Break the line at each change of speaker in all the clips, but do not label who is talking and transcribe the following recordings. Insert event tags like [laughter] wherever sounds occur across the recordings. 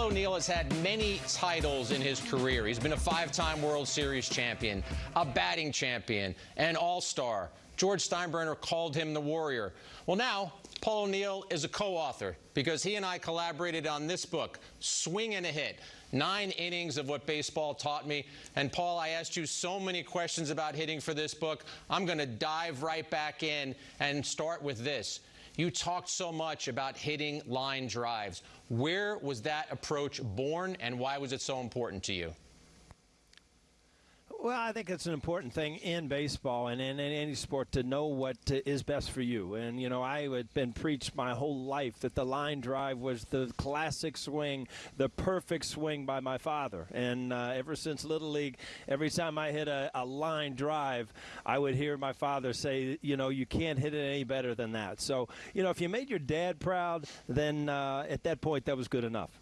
Paul O'Neill has had many titles in his career. He's been a five-time World Series champion, a batting champion, an all-star. George Steinbrenner called him the Warrior. Well, now, Paul O'Neill is a co-author because he and I collaborated on this book, Swing and a Hit, nine innings of what baseball taught me. And Paul, I asked you so many questions about hitting for this book. I'm going to dive right back in and start with this. You talked so much about hitting line drives. Where was that approach born and why was it so important to you?
Well, I think it's an important thing in baseball and in, in, any sport to know what is best for you. And, you know, I had been preached my whole life that the line drive was the classic swing, the perfect swing by my father. And uh, ever since Little League, every time I hit a, a, line drive, I would hear my father say, you know, you can't hit it any better than that. So, you know, if you made your dad proud, then uh, at that point, that was good enough.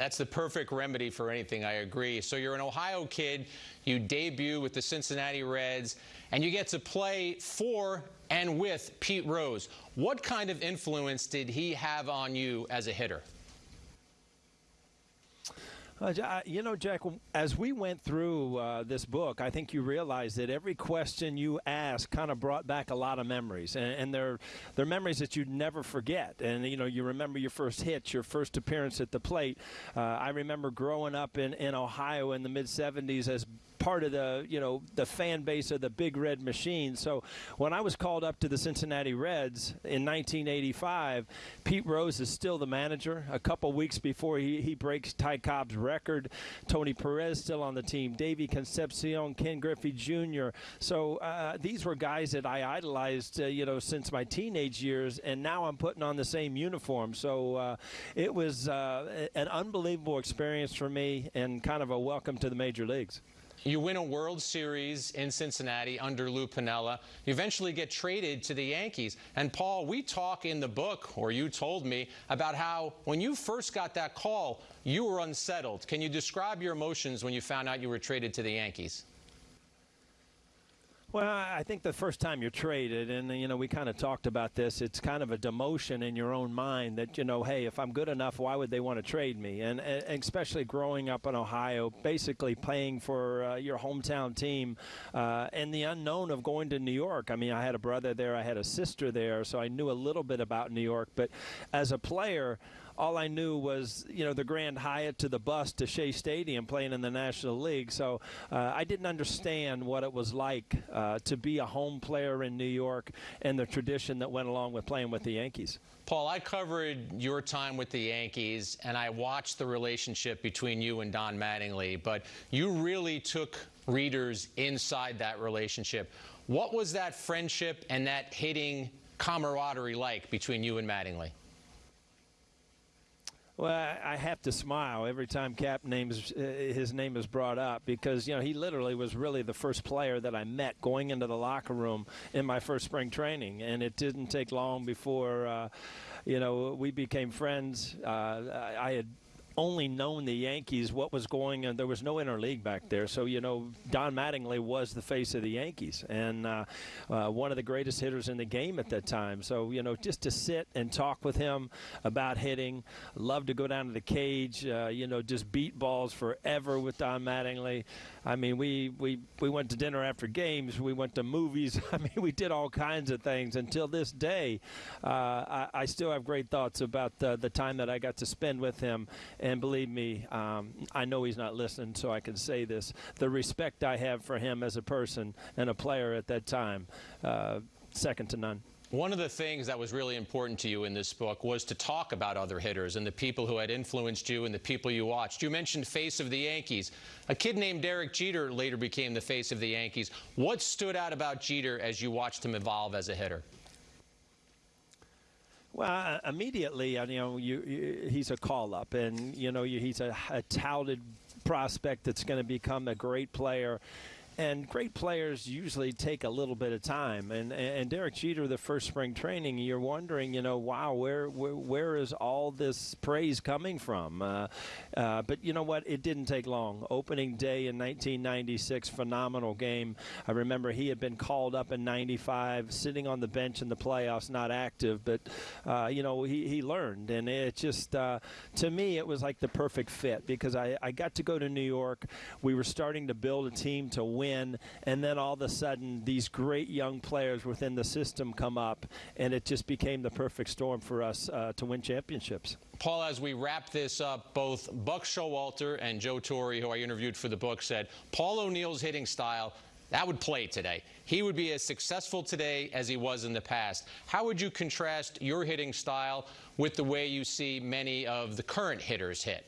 That's the perfect remedy for anything, I agree. So you're an Ohio kid, you debut with the Cincinnati Reds, and you get to play for and with Pete Rose. What kind of influence did he have on you as a hitter?
Uh, you know, Jack, as we went through uh, this book, I think you realized that every question you asked kind of brought back a lot of memories, and, and they're they're memories that you'd never forget. And you know, you remember your first hit, your first appearance at the plate. Uh, I remember growing up in in Ohio in the mid '70s as part of the you know the fan base of the Big Red Machine. So when I was called up to the Cincinnati Reds in 1985, Pete Rose is still the manager. A couple weeks before he, he breaks Ty Cobb's record, Tony Perez still on the team, Davey Concepcion, Ken Griffey Jr. So uh, these were guys that I idolized, uh, you know, since my teenage years, and now I'm putting on the same uniform. So uh, it was uh, an unbelievable experience for me, and kind of a welcome to the major leagues.
You win a World Series in Cincinnati under Lou Piniella. You eventually get traded to the Yankees. And Paul, we talk in the book, or you told me, about how when you first got that call, you were unsettled. Can you describe your emotions when you found out you were traded to the Yankees?
Well, I think the first time you're traded, and you know, we kind of talked about this. It's kind of a demotion in your own mind that you know, hey, if I'm good enough, why would they want to trade me? And, and especially growing up in Ohio, basically playing for uh, your hometown team, uh, and the unknown of going to New York. I mean, I had a brother there, I had a sister there, so I knew a little bit about New York. But as a player, all I knew was you know the Grand Hyatt to the bus to Shea Stadium playing in the National League. So uh, I didn't understand what it was like uh, to be a home player in New York and the tradition that went along with playing with the Yankees.
Paul, I covered your time with the Yankees, and I watched the relationship between you and Don Mattingly, but you really took readers inside that relationship. What was that friendship and that hitting camaraderie like between you and Mattingly?
Well, I have to smile every time Cap names uh, his name is brought up because you know he literally was really the first player that I met going into the locker room in my first spring training, and it didn't take long before uh, you know we became friends. Uh, I had only known the Yankees what was going on. There was no interleague back there, so you know Don Mattingly was the face of the Yankees and uh, uh, one of the greatest hitters in the game at that time. So you know just to sit and talk with him about hitting, love to go down to the cage, uh, you know just beat balls forever with Don Mattingly. I mean we we we went to dinner after games, we went to movies. [laughs] I mean we did all kinds of things until this day. Uh, I, I, still have great thoughts about the, the time that I got to spend with him and believe me, um, I know he's not listening, so I can say this. The respect I have for him as a person and a player at that time, uh, second to none.
One of the things that was really important to you in this book was to talk about other hitters and the people who had influenced you and the people you watched. You mentioned face of the Yankees. A kid named Derek Jeter later became the face of the Yankees. What stood out about Jeter as you watched him evolve as a hitter?
Well, uh, immediately, uh, you know, you, you, he's a call up, and you know, he's a, a touted prospect that's going to become a great player and great players usually take a little bit of time. And and Derek Jeter, the first spring training, you're wondering, you know, wow, where where, where is all this praise coming from? Uh, uh, but you know what? It didn't take long. Opening day in 1996, phenomenal game. I remember he had been called up in '95, sitting on the bench in the playoffs, not active, but uh, you know he he learned, and it just uh, to me it was like the perfect fit because I I got to go to New York. We were starting to build a team to win, and then all of a sudden these great young players within the system come up, and it just became the perfect storm for us uh, to win championships.
Paul, as we wrap this up, both Buck Showalter and Joe Torre, who I interviewed for the book, said Paul O'Neill's hitting style that would play today. He would be as successful today as he was in the past. How would you contrast your hitting style with the way you see many of the current hitters hit?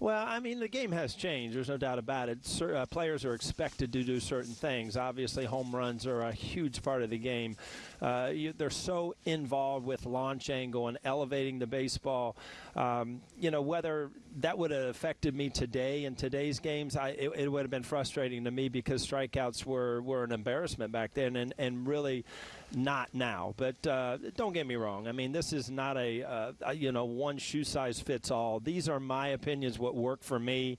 Well, I mean, the game has changed. There's no doubt about it. Cer- uh, players are expected to do certain things. Obviously, home runs are a huge part of the game. Uh, you, they're so involved with launch angle and elevating the baseball. Um, you know, whether that would have affected me today in today's games, I, it, it would have been frustrating to me because strikeouts were, were an embarrassment back then and, and really not now. But uh, don't get me wrong. I mean, this is not a, uh, you know one shoe size fits all. These are my opinions. What work for me.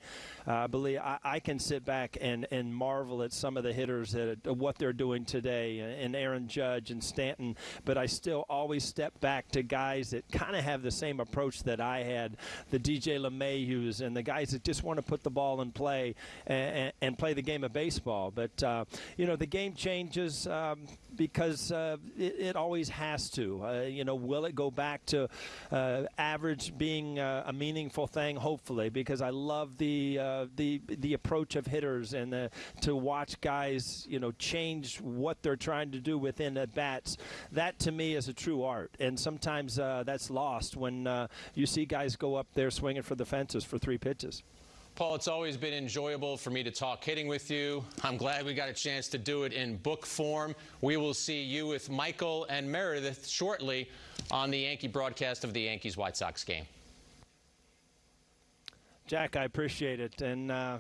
Uh, I believe I, I, can sit back and, and marvel at some of the hitters that what they're doing today, and Aaron Judge and Stanton. But I still always step back to guys that kind of have the same approach that I had, the DJ LeMahieu's and the guys that just want to put the ball in play and, and play the game of baseball. But uh, you know, the game changes um, because uh, it, it, always has to. Uh, you know, will it go back to uh, average being uh, a meaningful thing? Hopefully, because I love the uh, the the approach of hitters and the, to watch guys, you know, change what they're trying to do within at bats. That to me is a true art, and sometimes that's lost when you see guys go up there swinging for the fences for three pitches.
Paul, it's always been enjoyable for me to talk hitting with you. I'm glad we got a chance to do it in book form. We will see you with Michael and Meredith shortly on the Yankee broadcast of the Yankees White Sox game.
Jack, I appreciate it. And, uh,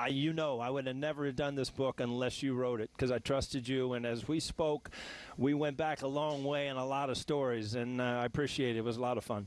I, you know, I would have never done this book unless you wrote it because I trusted you. And as we spoke, we went back a long way in a lot of stories, and uh, I appreciate it. It was a lot of fun.